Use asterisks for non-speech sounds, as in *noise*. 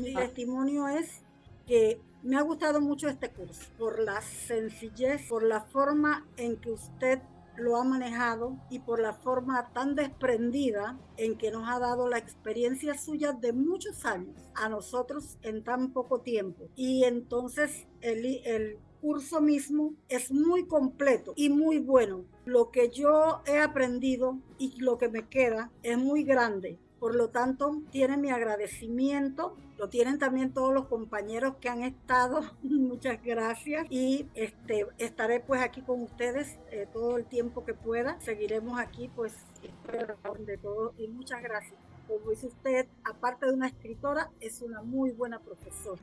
Mi testimonio es que me ha gustado mucho este curso por la sencillez, por la forma en que usted lo ha manejado y por la forma tan desprendida en que nos ha dado la experiencia suya de muchos años a nosotros en tan poco tiempo. Y entonces el, el curso mismo es muy completo y muy bueno. Lo que yo he aprendido y lo que me queda es muy grande por lo tanto, tiene mi agradecimiento, lo tienen también todos los compañeros que han estado. *laughs* Muchas gracias y este, estaré pues aquí con ustedes eh, todo el tiempo que pueda. Seguiremos aquí pues de todo y muchas gracias. Como dice usted, aparte de una escritora, es una muy buena profesora.